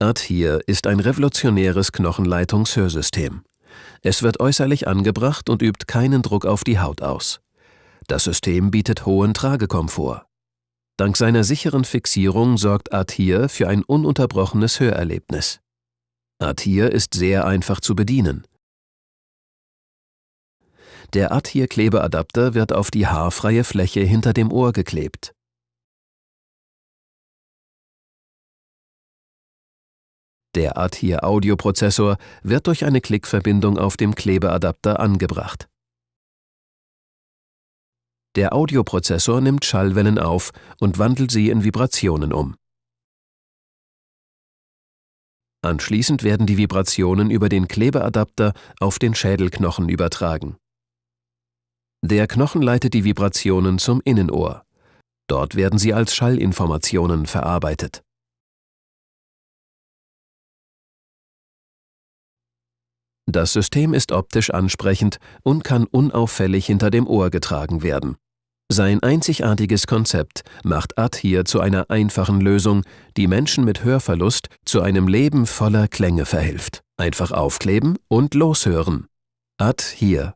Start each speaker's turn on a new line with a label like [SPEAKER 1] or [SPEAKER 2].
[SPEAKER 1] ADHERE ist ein revolutionäres Knochenleitungshörsystem. Es wird äußerlich angebracht und übt keinen Druck auf die Haut aus. Das System bietet hohen Tragekomfort. Dank seiner sicheren Fixierung sorgt ADHERE für ein ununterbrochenes Hörerlebnis. ADHERE ist sehr einfach zu bedienen. Der ADHERE-Klebeadapter wird auf die haarfreie Fläche hinter dem Ohr geklebt. Der ADHERE-Audioprozessor wird durch eine Klickverbindung auf dem Klebeadapter angebracht. Der Audioprozessor nimmt Schallwellen auf und wandelt sie in Vibrationen um. Anschließend werden die Vibrationen über den Klebeadapter auf den Schädelknochen übertragen. Der Knochen leitet die Vibrationen zum Innenohr. Dort werden sie als Schallinformationen verarbeitet. Das System ist optisch ansprechend und kann unauffällig hinter dem Ohr getragen werden. Sein einzigartiges Konzept macht ADHERE zu einer einfachen Lösung, die Menschen mit Hörverlust zu einem Leben voller Klänge verhilft. Einfach aufkleben und loshören. ADHERE